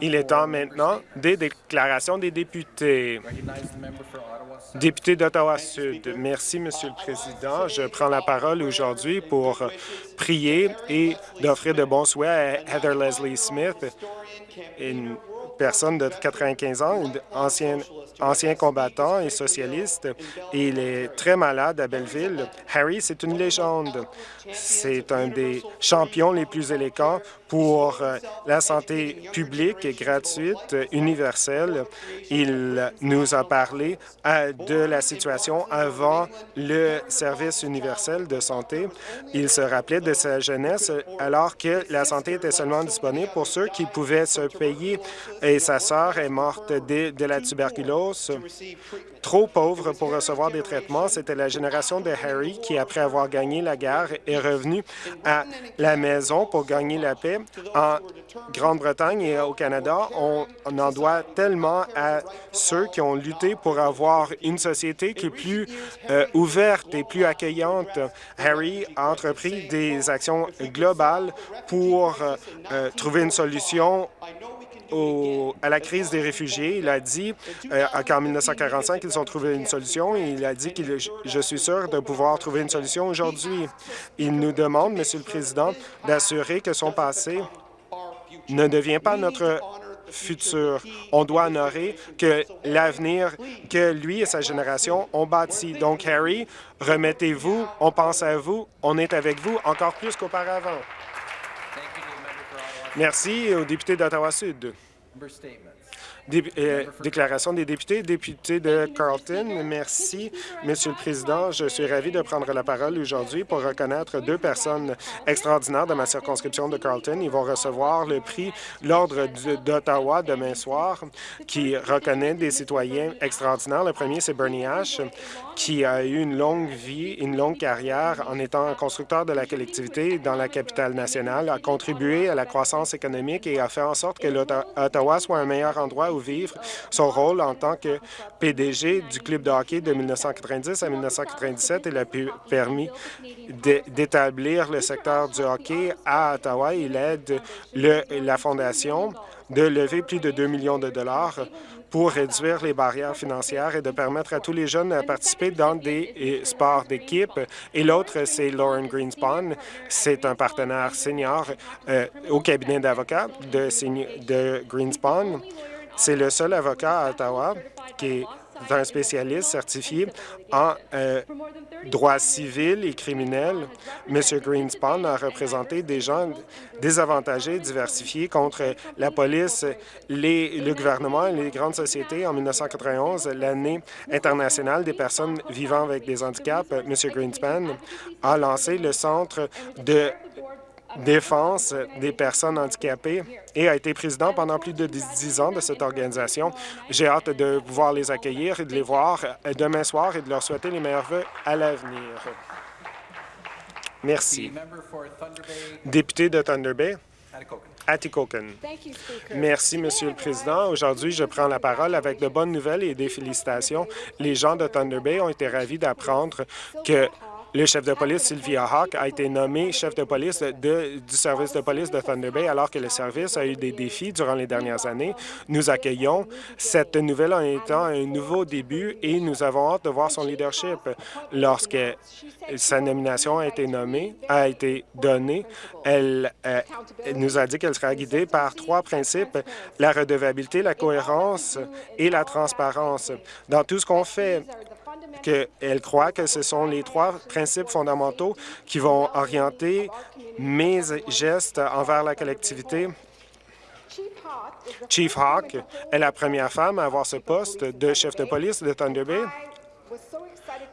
Il est temps maintenant des déclarations des députés. Député d'Ottawa-Sud, merci, Monsieur le Président. Je prends la parole aujourd'hui pour prier et d'offrir de bons souhaits à Heather Leslie Smith, une personne de 95 ans, ancien, ancien combattant et socialiste. il est très malade à Belleville. Harry, c'est une légende. C'est un des champions les plus élégants pour euh, la santé publique et gratuite, universelle. Il nous a parlé euh, de la situation avant le service universel de santé. Il se rappelait de sa jeunesse alors que la santé était seulement disponible pour ceux qui pouvaient se payer et sa sœur est morte de, de la tuberculose. Trop pauvre pour recevoir des traitements, c'était la génération de Harry qui, après avoir gagné la guerre, est revenu à la maison pour gagner la paix. En Grande-Bretagne et au Canada, on, en doit tellement à ceux qui ont lutté pour avoir une société qui est plus euh, ouverte et plus accueillante. Harry a entrepris des actions globales pour euh, euh, trouver une solution à la crise des réfugiés. Il a dit euh, qu'en 1945, ils ont trouvé une solution et il a dit que je suis sûr de pouvoir trouver une solution aujourd'hui. Il nous demande, Monsieur le Président, d'assurer que son passé ne devient pas notre futur. On doit honorer que l'avenir que lui et sa génération ont bâti. Donc, Harry, remettez-vous, on pense à vous, on est avec vous encore plus qu'auparavant. Merci au député d'Ottawa-Sud. Euh, déclaration des députés. Député de Carlton, merci, Monsieur le Président. Je suis ravi de prendre la parole aujourd'hui pour reconnaître deux personnes extraordinaires de ma circonscription de Carlton. Ils vont recevoir le prix L'Ordre d'Ottawa demain soir, qui reconnaît des citoyens extraordinaires. Le premier, c'est Bernie Ash, qui a eu une longue vie, une longue carrière en étant constructeur de la collectivité dans la capitale nationale, a contribué à la croissance économique et a fait en sorte que l'Ottawa soit un meilleur endroit où vivre. Son rôle en tant que PDG du club de hockey de 1990 à 1997, il a permis d'établir le secteur du hockey à Ottawa. Il aide la Fondation de lever plus de 2 millions de dollars pour réduire les barrières financières et de permettre à tous les jeunes de participer dans des sports d'équipe. Et l'autre, c'est Lauren Greenspan. C'est un partenaire senior euh, au cabinet d'avocats de, de Greenspan. C'est le seul avocat à Ottawa qui est un spécialiste certifié en euh, droit civil et criminel. M. Greenspan a représenté des gens désavantagés, diversifiés contre la police, les, le gouvernement et les grandes sociétés en 1991, l'année internationale des personnes vivant avec des handicaps. M. Greenspan a lancé le Centre de défense des personnes handicapées et a été président pendant plus de dix ans de cette organisation. J'ai hâte de pouvoir les accueillir et de les voir demain soir et de leur souhaiter les meilleurs vœux à l'avenir. Merci. Député de Thunder Bay, Atikokan. Merci, Monsieur le Président. Aujourd'hui, je prends la parole avec de bonnes nouvelles et des félicitations. Les gens de Thunder Bay ont été ravis d'apprendre que le chef de police, Sylvia Hawk, a été nommé chef de police du service de police de Thunder Bay alors que le service a eu des défis durant les dernières années. Nous accueillons cette nouvelle en étant un nouveau début et nous avons hâte de voir son leadership. Lorsque sa nomination a été nommée, a été donnée, elle, euh, nous a dit qu'elle sera guidée par trois principes, la redevabilité, la cohérence et la transparence. Dans tout ce qu'on fait, qu'elle croit que ce sont les trois principes fondamentaux qui vont orienter mes gestes envers la collectivité. Chief Hawk est la première femme à avoir ce poste de chef de police de Thunder Bay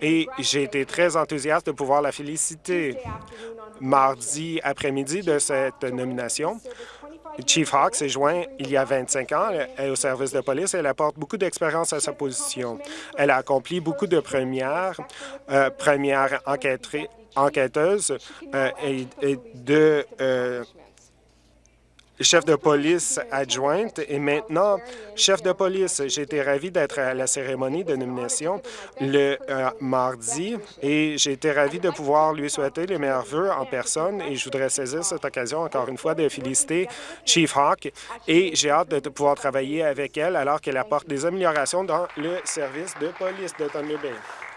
et j'ai été très enthousiaste de pouvoir la féliciter mardi après-midi de cette nomination. Chief Hawk s'est joint il y a 25 ans au service de police et elle apporte beaucoup d'expérience à sa position. Elle a accompli beaucoup de premières, euh, premières enquêteuses euh, et, de euh, chef de police adjointe et maintenant chef de police. J'ai été ravi d'être à la cérémonie de nomination le euh, mardi et j'ai été ravi de pouvoir lui souhaiter les meilleurs voeux en personne et je voudrais saisir cette occasion encore une fois de féliciter Chief Hawk et j'ai hâte de pouvoir travailler avec elle alors qu'elle apporte des améliorations dans le service de police de Thunder Bay.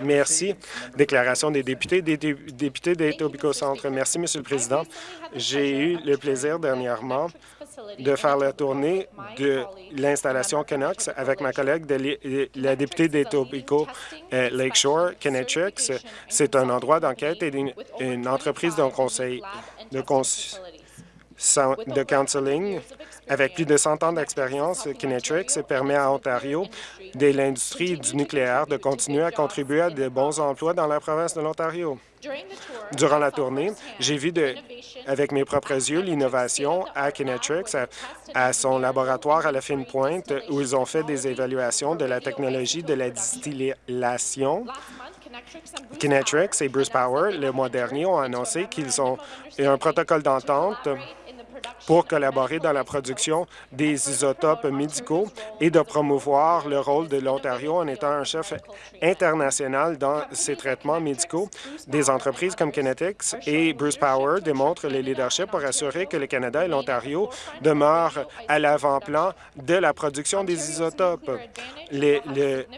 Merci. Déclaration des députés, des députés d'Etobicoke Centre. Merci, Monsieur le Président. J'ai eu le plaisir dernièrement de faire la tournée de l'installation Canucks avec ma collègue, de la députée d'Etobicoke euh, Lakeshore, Kinetrix. C'est un endroit d'enquête et une, entreprise d'un conseil de, de counseling avec plus de 100 ans d'expérience, Kinetrix permet à Ontario, de l'industrie du nucléaire, de continuer à contribuer à de bons emplois dans la province de l'Ontario. Durant la tournée, j'ai vu de, avec mes propres yeux l'innovation à Kinetrix, à, son laboratoire à la fine pointe, où ils ont fait des évaluations de la technologie de la distillation. Kinetrix et Bruce Power, le mois dernier, ont annoncé qu'ils ont un protocole d'entente pour collaborer dans la production des isotopes médicaux et de promouvoir le rôle de l'Ontario en étant un chef international dans ces traitements médicaux. Des entreprises comme Kinetics et Bruce Power démontrent le leadership pour assurer que le Canada et l'Ontario demeurent à l'avant-plan de la production des isotopes.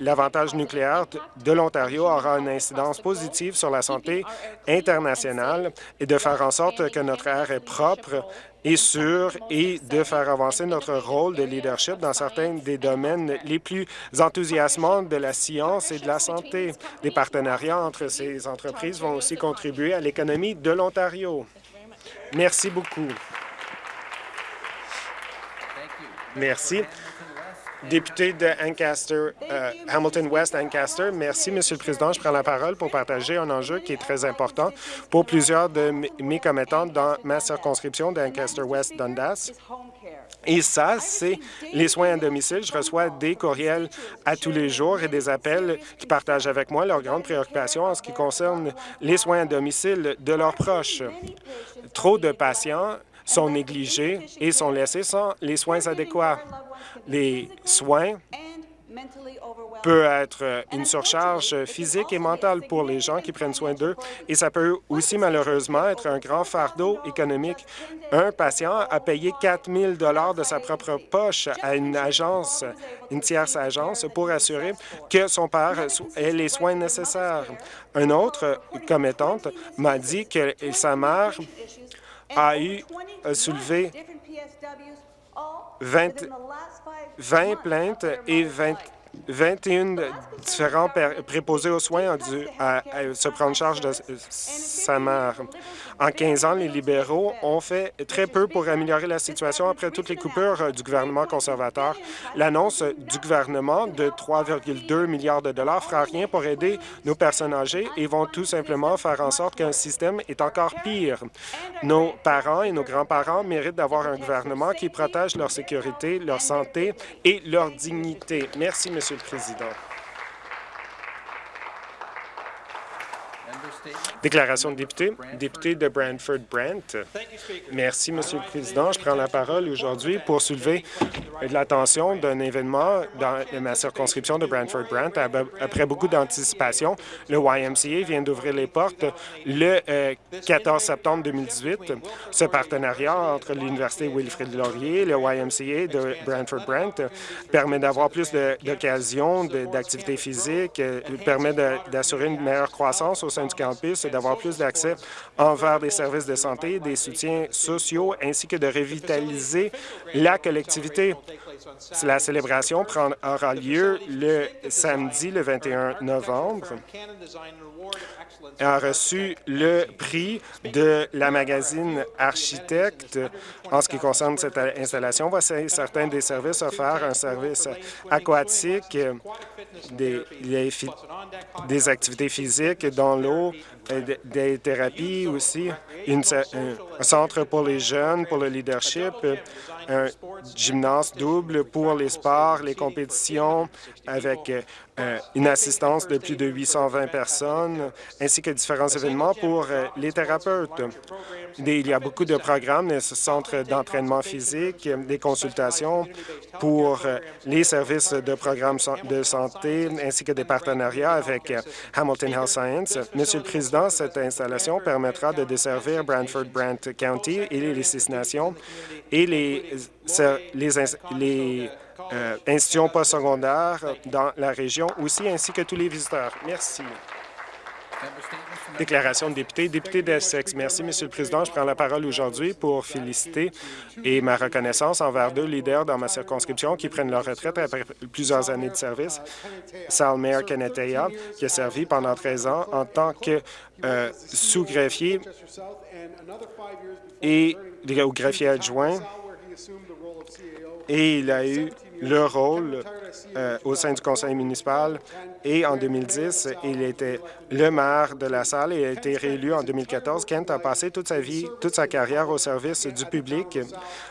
L'avantage nucléaire de l'Ontario aura une incidence positive sur la santé internationale et de faire en sorte que notre air est propre et sûr et de faire avancer notre rôle de leadership dans certains des domaines les plus enthousiasmants de la science et de la santé. Les partenariats entre ces entreprises vont aussi contribuer à l'économie de l'Ontario. Merci beaucoup. Merci. Député de Ancaster, euh, Hamilton West Ancaster, merci, Monsieur le Président. Je prends la parole pour partager un enjeu qui est très important pour plusieurs de mes commettants dans ma circonscription d'Ancaster West Dundas. Et ça, c'est les soins à domicile. Je reçois des courriels à tous les jours et des appels qui partagent avec moi leurs grandes préoccupations en ce qui concerne les soins à domicile de leurs proches. Trop de patients sont négligés et sont laissés sans les soins adéquats les soins peut être une surcharge physique et mentale pour les gens qui prennent soin d'eux et ça peut aussi malheureusement être un grand fardeau économique. Un patient a payé 4 000 de sa propre poche à une agence, une tierce agence, pour assurer que son père ait les soins nécessaires. Un autre commettante m'a dit que sa mère a eu soulevé 20, 20 plaintes et 20 21 différents préposés aux soins ont dû se prendre charge de sa mère. En 15 ans, les libéraux ont fait très peu pour améliorer la situation après toutes les coupures du gouvernement conservateur. L'annonce du gouvernement de 3,2 milliards de dollars fera rien pour aider nos personnes âgées et vont tout simplement faire en sorte qu'un système est encore pire. Nos parents et nos grands-parents méritent d'avoir un gouvernement qui protège leur sécurité, leur santé et leur dignité. Merci, Monsieur le Président. Déclaration de député. Député de Brantford-Brent. Merci, Monsieur le Président. Je prends la parole aujourd'hui pour soulever l'attention d'un événement dans ma circonscription de Brantford-Brent. Après beaucoup d'anticipation, le YMCA vient d'ouvrir les portes le 14 euh, septembre 2018. Ce partenariat entre l'Université Wilfrid Laurier et le YMCA de Brantford-Brent permet d'avoir plus d'occasions d'activités physiques, euh, permet d'assurer une meilleure croissance au sein du d'avoir plus d'accès envers des services de santé, des soutiens sociaux, ainsi que de revitaliser la collectivité. La célébration aura lieu le samedi, le 21 novembre a reçu le prix de la magazine Architecte en ce qui concerne cette installation. Voici certains des services offerts, un service aquatique, des activités physiques dans l'eau, des thérapies aussi, un centre pour les jeunes, pour le leadership, un gymnase double pour les sports, les compétitions, avec une assistance de plus de 820 personnes, ainsi que différents événements pour euh, les thérapeutes. Il y a beaucoup de programmes, des centres d'entraînement physique, des consultations pour euh, les services de programmes de santé, ainsi que des partenariats avec Hamilton Health Science. Monsieur le Président, cette installation permettra de desservir Brantford-Brant County et les Six Nations et les, les, les euh, institutions postsecondaires dans la région aussi, ainsi que tous les visiteurs. Merci. Déclaration de député. Député d'Essex. Merci, Monsieur le Président. Je prends la parole aujourd'hui pour féliciter et ma reconnaissance envers deux leaders dans ma circonscription qui prennent leur retraite après plusieurs années de service. Salmer Keneteya, qui a servi pendant 13 ans en tant que euh, sous-greffier et au greffier adjoint et il a eu le rôle euh, au sein du conseil municipal et en 2010, il était le maire de la salle et a été réélu en 2014. Kent a passé toute sa vie, toute sa carrière au service du public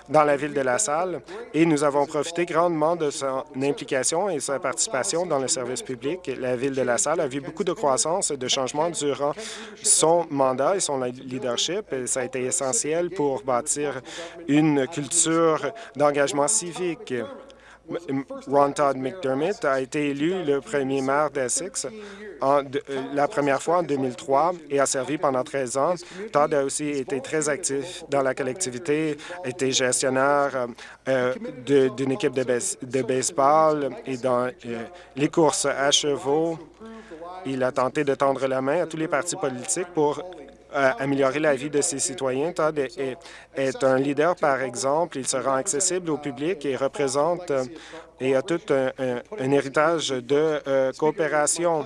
dans la ville de la salle et nous avons profité grandement de son implication et sa participation dans le service public. La ville de la salle a vu beaucoup de croissance et de changements durant son mandat et son leadership. ça a été essentiel pour bâtir une culture d'engagement civique. Ron Todd McDermott a été élu le premier maire d'Essex euh, la première fois en 2003 et a servi pendant 13 ans. Todd a aussi été très actif dans la collectivité, été gestionnaire euh, d'une équipe de, baseball et dans euh, les courses à chevaux. Il a tenté de tendre la main à tous les partis politiques pour améliorer la vie de ses citoyens. Todd est, un leader, par exemple. Il se rend accessible au public et représente euh, et a tout un, héritage de euh, coopération.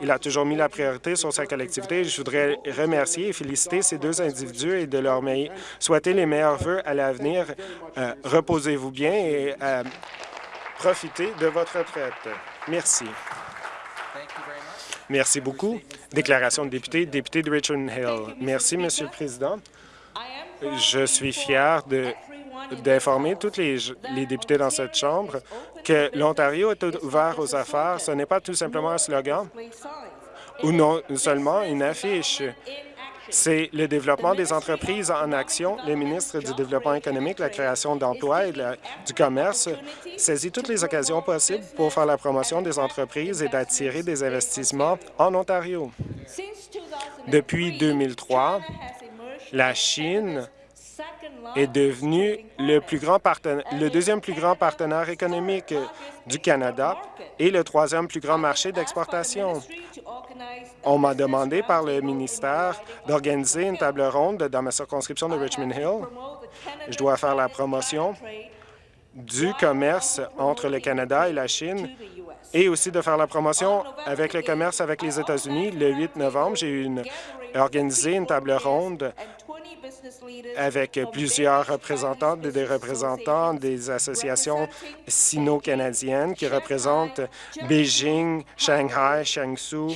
Il a toujours mis la priorité sur sa collectivité. Je voudrais remercier et féliciter ces deux individus et de leur souhaiter les meilleurs vœux à l'avenir. Euh, reposez-vous bien et profitez de votre retraite. Merci. Merci beaucoup. Déclaration de député, député de Richmond Hill. Merci, Monsieur le Président. Je suis fier d'informer tous les, les, députés dans cette Chambre que l'Ontario est ouvert aux affaires. Ce n'est pas tout simplement un slogan ou non seulement une affiche. C'est le développement des entreprises en action. Le ministre du Développement économique, la création d'emplois et du commerce saisit toutes les occasions possibles pour faire la promotion des entreprises et d'attirer des investissements en Ontario. Depuis 2003, la Chine est devenue le, plus grand le deuxième plus grand partenaire économique du Canada et le troisième plus grand marché d'exportation. On m'a demandé par le ministère d'organiser une table ronde dans ma circonscription de Richmond Hill. Je dois faire la promotion du commerce entre le Canada et la Chine et aussi de faire la promotion avec le commerce avec les États-Unis. Le 8 novembre, j'ai organisé une table ronde avec plusieurs représentants, des représentants des associations sino-canadiennes qui représentent Beijing, Shanghai, Shangsu,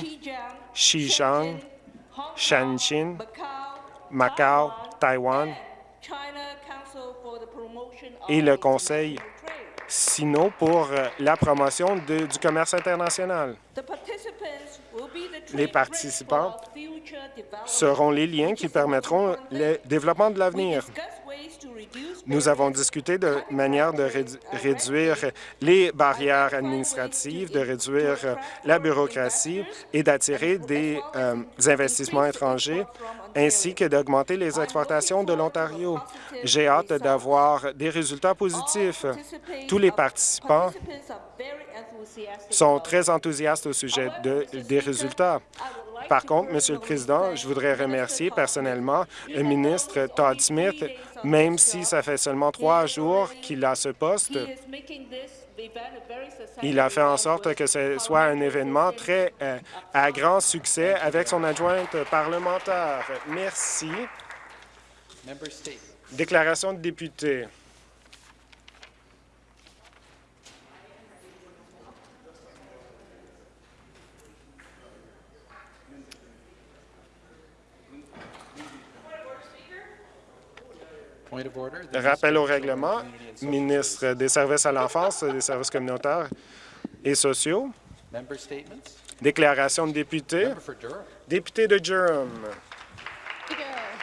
Xizang, Shenzhen, Macao, Taïwan et le Conseil sino pour la promotion du commerce international. Les participants seront les liens qui permettront le développement de l'avenir. Nous avons discuté de manière de réduire les barrières administratives, de réduire la bureaucratie et d'attirer des euh, investissements étrangers, ainsi que d'augmenter les exportations de l'Ontario. J'ai hâte d'avoir des résultats positifs. Tous les participants sont très enthousiastes au sujet des résultats. Par contre, Monsieur le Président, je voudrais remercier personnellement le ministre Todd Smith, même si ça fait seulement trois jours qu'il a ce poste. Il a fait en sorte que ce soit un événement très euh, à grand succès avec son adjointe parlementaire. Merci. Déclaration de député. Rappel au règlement, ministre des Services à l'enfance, des services communautaires et sociaux. Déclaration de député. Député de Durham.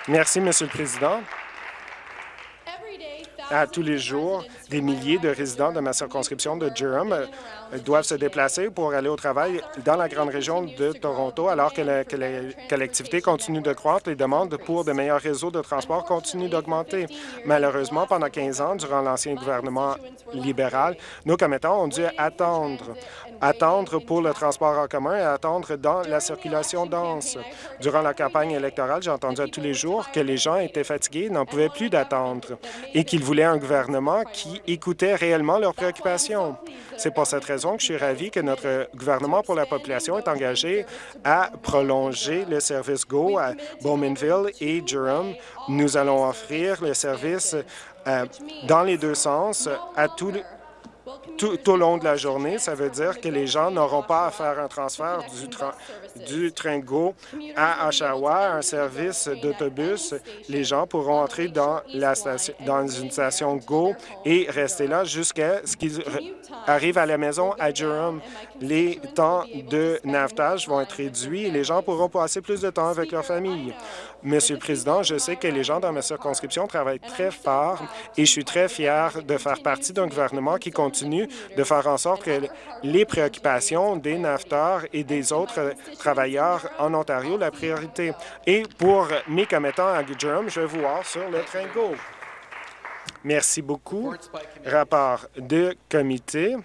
Merci, Monsieur le Président. À tous les jours, des milliers de résidents de ma circonscription de Durham euh, doivent se déplacer pour aller au travail dans la grande région de Toronto, alors que la, collectivité continue de croître. Les demandes pour de meilleurs réseaux de transport continuent d'augmenter. Malheureusement, pendant 15 ans, durant l'ancien gouvernement libéral, nos commettants ont dû attendre attendre pour le transport en commun et attendre dans la circulation dense. Durant la campagne électorale, j'ai entendu à tous les jours que les gens étaient fatigués, n'en pouvaient plus d'attendre et qu'ils voulaient un gouvernement qui écoutait réellement leurs préoccupations. C'est pour cette raison que je suis ravi que notre gouvernement pour la population est engagé à prolonger le service GO à Bowmanville et Durham. Nous allons offrir le service euh, dans les deux sens à tous tout, au long de la journée. Ça veut dire que les gens n'auront pas à faire un transfert du, du train GO à Oshawa, un service d'autobus. Les gens pourront entrer dans, la station, dans une station GO et rester là jusqu'à ce qu'ils arrivent à la maison à Durham. Les temps de navtage vont être réduits et les gens pourront passer plus de temps avec leur famille. Monsieur le Président, je sais que les gens dans ma circonscription travaillent très fort et je suis très fier de faire partie d'un gouvernement qui de faire en sorte que les préoccupations des nafteurs et des autres travailleurs en Ontario la priorité. Et pour mes commettants à Durham, je vous voir sur le train GO. Merci beaucoup. Rapport de comité.